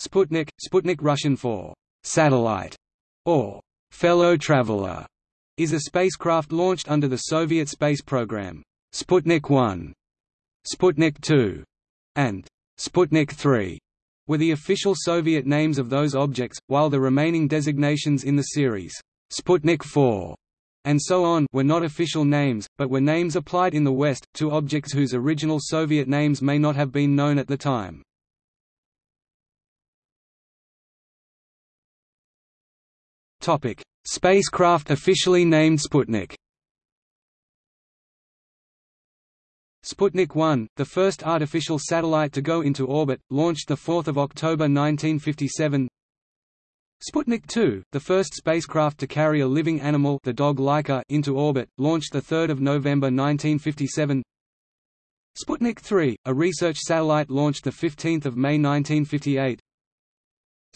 Sputnik, Sputnik Russian for satellite or fellow traveler, is a spacecraft launched under the Soviet space program. Sputnik 1, Sputnik 2, and Sputnik 3 were the official Soviet names of those objects, while the remaining designations in the series, Sputnik 4 and so on were not official names, but were names applied in the West, to objects whose original Soviet names may not have been known at the time. Topic: Spacecraft officially named Sputnik. Sputnik 1, the first artificial satellite to go into orbit, launched 4 October 1957 Sputnik 2, the first spacecraft to carry a living animal the dog Laika into orbit, launched 3 November 1957 Sputnik 3, a research satellite launched 15 May 1958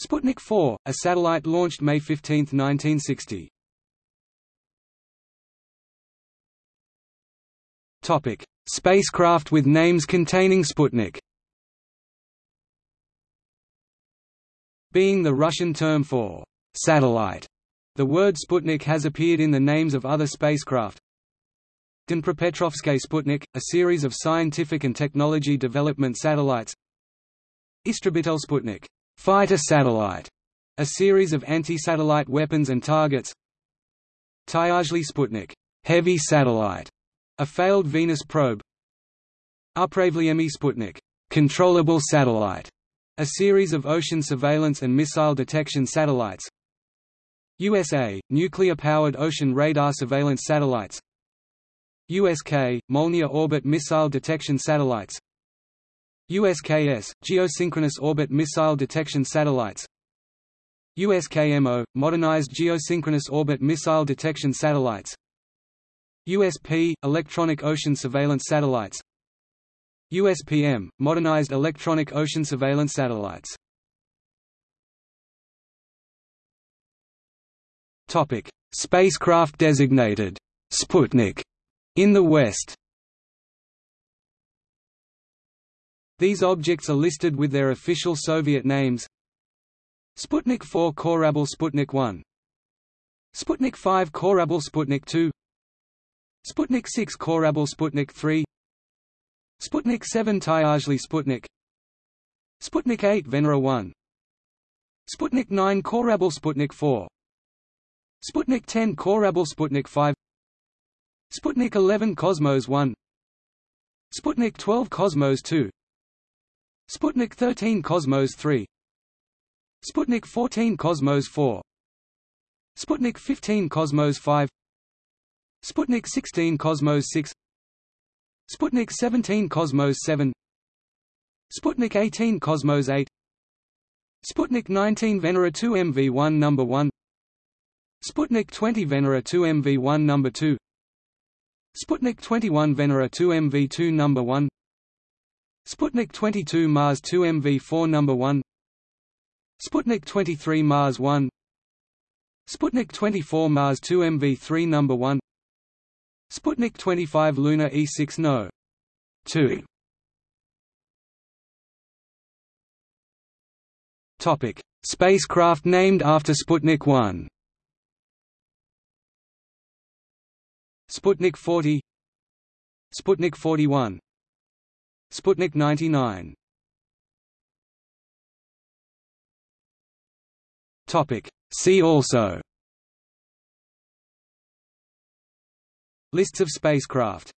Sputnik 4, a satellite launched May 15, 1960. Topic: Spacecraft with names containing Sputnik. Being the Russian term for satellite, the word Sputnik has appeared in the names of other spacecraft. Dnipropetrovsk Sputnik, a series of scientific and technology development satellites. Istrebitel Sputnik, Fighter satellite, a series of anti-satellite weapons and targets. Tyazhly Sputnik, heavy satellite, a failed Venus probe. Upravlyaemy Sputnik, controllable satellite, a series of ocean surveillance and missile detection satellites. USA, nuclear-powered ocean radar surveillance satellites. USK, Molniya orbit missile detection satellites USKS, Geosynchronous Orbit Missile Detection Satellites USKMO, Modernized Geosynchronous Orbit Missile Detection Satellites USP, Electronic Ocean Surveillance Satellites USPM, Modernized Electronic Ocean Surveillance Satellites Spacecraft designated Sputnik. In the West These objects are listed with their official Soviet names. Sputnik 4 Korabl Sputnik 1 Sputnik 5 Korabl Sputnik 2 Sputnik 6 Korabl Sputnik 3 Sputnik 7 Tyazhly Sputnik. Sputnik 8 Venera 1 Sputnik 9 Korabl Sputnik 4 Sputnik 10 Korabl Sputnik 5 Sputnik 11 Cosmos 1 Sputnik 12 Cosmos 2 Sputnik 13 Cosmos 3 Sputnik 14 Cosmos 4 Sputnik 15 Cosmos 5 Sputnik 16 Cosmos 6 Sputnik 17 Cosmos 7 Sputnik 18 Cosmos 8 Sputnik 19 Venera 2 MV1 number 1 Sputnik 20 Venera 2 MV1 number 2 Sputnik 21 Venera 2 MV2 number 1 Sputnik 22 Mars 2 MV4 number 1 Sputnik 23 Mars 1 Sputnik 24 Mars 2 MV3 number 1 Sputnik 25 Luna E6 No. 2 Topic: Spacecraft named after Sputnik 1. Sputnik 40 Sputnik 41 Sputnik 99 Topic. See also. Lists of spacecraft